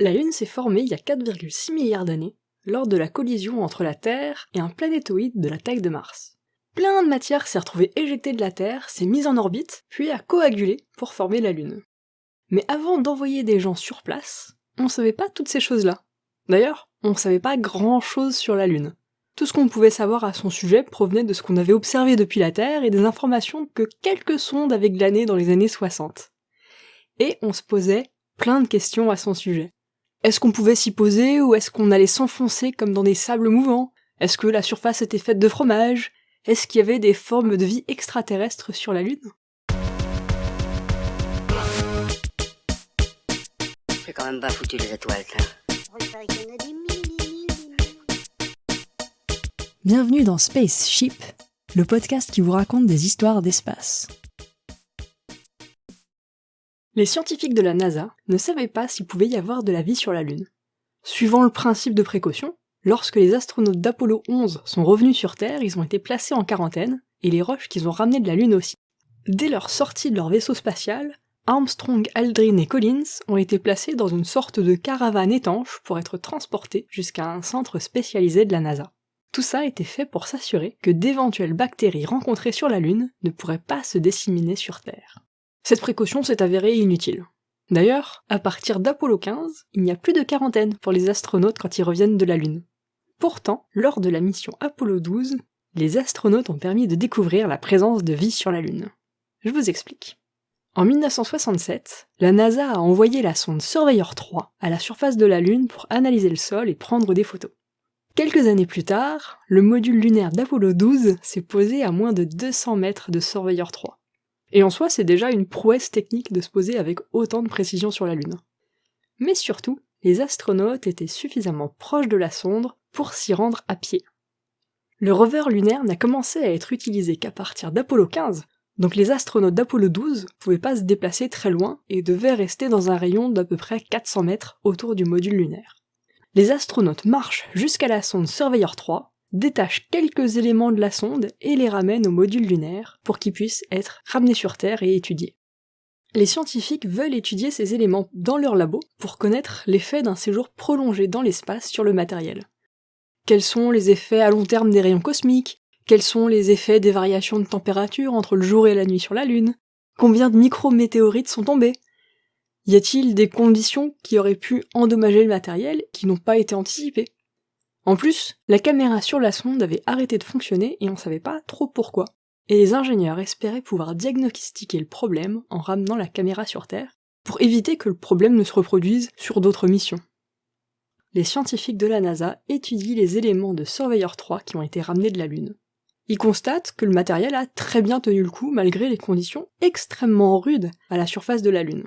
La Lune s'est formée il y a 4,6 milliards d'années, lors de la collision entre la Terre et un planétoïde de la taille de Mars. Plein de matière s'est retrouvée éjectée de la Terre, s'est mise en orbite, puis a coagulé pour former la Lune. Mais avant d'envoyer des gens sur place, on savait pas toutes ces choses-là. D'ailleurs, on savait pas grand-chose sur la Lune. Tout ce qu'on pouvait savoir à son sujet provenait de ce qu'on avait observé depuis la Terre et des informations que quelques sondes avaient glanées dans les années 60. Et on se posait plein de questions à son sujet. Est-ce qu'on pouvait s'y poser ou est-ce qu'on allait s'enfoncer comme dans des sables mouvants? Est-ce que la surface était faite de fromage? Est-ce qu'il y avait des formes de vie extraterrestres sur la Lune? C'est quand même pas foutu les étoiles, Bienvenue dans Spaceship, le podcast qui vous raconte des histoires d'espace. Les scientifiques de la NASA ne savaient pas s'il pouvait y avoir de la vie sur la Lune. Suivant le principe de précaution, lorsque les astronautes d'Apollo 11 sont revenus sur Terre, ils ont été placés en quarantaine, et les roches qu'ils ont ramenées de la Lune aussi. Dès leur sortie de leur vaisseau spatial, Armstrong, Aldrin et Collins ont été placés dans une sorte de caravane étanche pour être transportés jusqu'à un centre spécialisé de la NASA. Tout ça a été fait pour s'assurer que d'éventuelles bactéries rencontrées sur la Lune ne pourraient pas se disséminer sur Terre. Cette précaution s'est avérée inutile. D'ailleurs, à partir d'Apollo 15, il n'y a plus de quarantaine pour les astronautes quand ils reviennent de la Lune. Pourtant, lors de la mission Apollo 12, les astronautes ont permis de découvrir la présence de vie sur la Lune. Je vous explique. En 1967, la NASA a envoyé la sonde Surveyor 3 à la surface de la Lune pour analyser le sol et prendre des photos. Quelques années plus tard, le module lunaire d'Apollo 12 s'est posé à moins de 200 mètres de Surveyor 3. Et en soi, c'est déjà une prouesse technique de se poser avec autant de précision sur la Lune. Mais surtout, les astronautes étaient suffisamment proches de la sonde pour s'y rendre à pied. Le rover lunaire n'a commencé à être utilisé qu'à partir d'Apollo 15, donc les astronautes d'Apollo 12 pouvaient pas se déplacer très loin et devaient rester dans un rayon d'à peu près 400 mètres autour du module lunaire. Les astronautes marchent jusqu'à la sonde Surveyor 3, détache quelques éléments de la sonde et les ramène au module lunaire pour qu'ils puissent être ramenés sur Terre et étudiés. Les scientifiques veulent étudier ces éléments dans leur labo pour connaître l'effet d'un séjour prolongé dans l'espace sur le matériel. Quels sont les effets à long terme des rayons cosmiques? Quels sont les effets des variations de température entre le jour et la nuit sur la Lune? Combien de micrométéorites sont tombés? Y a-t-il des conditions qui auraient pu endommager le matériel qui n'ont pas été anticipées? En plus, la caméra sur la sonde avait arrêté de fonctionner et on savait pas trop pourquoi. Et les ingénieurs espéraient pouvoir diagnostiquer le problème en ramenant la caméra sur Terre, pour éviter que le problème ne se reproduise sur d'autres missions. Les scientifiques de la NASA étudient les éléments de Surveyor 3 qui ont été ramenés de la Lune. Ils constatent que le matériel a très bien tenu le coup malgré les conditions extrêmement rudes à la surface de la Lune.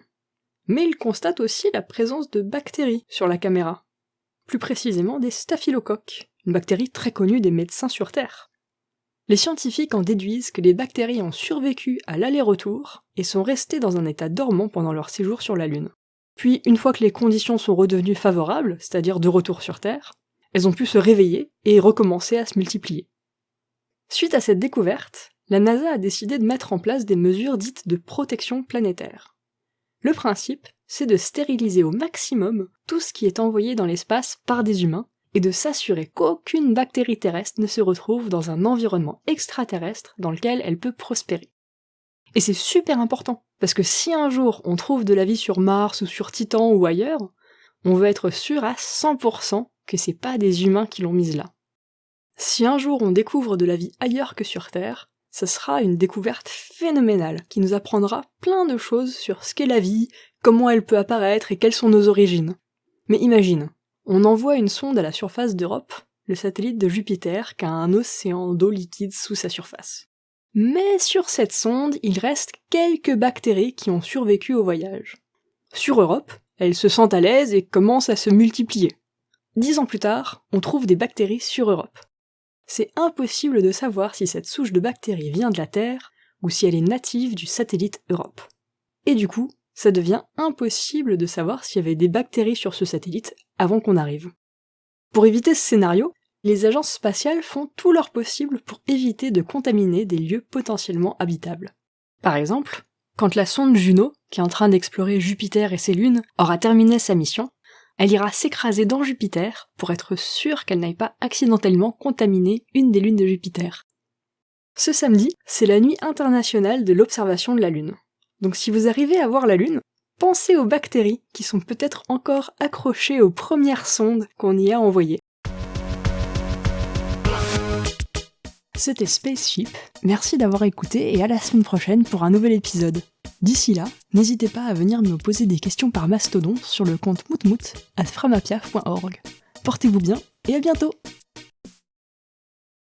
Mais ils constatent aussi la présence de bactéries sur la caméra, plus précisément des staphylocoques, une bactérie très connue des médecins sur Terre. Les scientifiques en déduisent que les bactéries ont survécu à l'aller-retour et sont restées dans un état dormant pendant leur séjour sur la Lune. Puis, une fois que les conditions sont redevenues favorables, c'est-à-dire de retour sur Terre, elles ont pu se réveiller et recommencer à se multiplier. Suite à cette découverte, la NASA a décidé de mettre en place des mesures dites de protection planétaire. Le principe, c'est de stériliser au maximum tout ce qui est envoyé dans l'espace par des humains et de s'assurer qu'aucune bactérie terrestre ne se retrouve dans un environnement extraterrestre dans lequel elle peut prospérer. Et c'est super important, parce que si un jour on trouve de la vie sur Mars ou sur Titan ou ailleurs, on veut être sûr à 100% que c'est pas des humains qui l'ont mise là. Si un jour on découvre de la vie ailleurs que sur Terre, ce sera une découverte phénoménale qui nous apprendra plein de choses sur ce qu'est la vie, comment elle peut apparaître et quelles sont nos origines. Mais imagine, on envoie une sonde à la surface d'Europe, le satellite de Jupiter qui a un océan d'eau liquide sous sa surface. Mais sur cette sonde, il reste quelques bactéries qui ont survécu au voyage. Sur Europe, elles se sentent à l'aise et commencent à se multiplier. Dix ans plus tard, on trouve des bactéries sur Europe. C'est impossible de savoir si cette souche de bactéries vient de la Terre ou si elle est native du satellite Europe. Et du coup, ça devient impossible de savoir s'il y avait des bactéries sur ce satellite avant qu'on arrive. Pour éviter ce scénario, les agences spatiales font tout leur possible pour éviter de contaminer des lieux potentiellement habitables. Par exemple, quand la sonde Juno, qui est en train d'explorer Jupiter et ses lunes, aura terminé sa mission, Elle ira s'écraser dans Jupiter pour être sûre qu'elle n'aille pas accidentellement contaminer une des lunes de Jupiter. Ce samedi, c'est la nuit internationale de l'observation de la Lune. Donc si vous arrivez à voir la Lune, pensez aux bactéries qui sont peut-être encore accrochées aux premières sondes qu'on y a envoyées. C'était Spaceship, merci d'avoir écouté et à la semaine prochaine pour un nouvel épisode. D'ici là, n'hésitez pas à venir me poser des questions par mastodon sur le compte moutmout at framapiaf.org. Portez-vous bien et à bientôt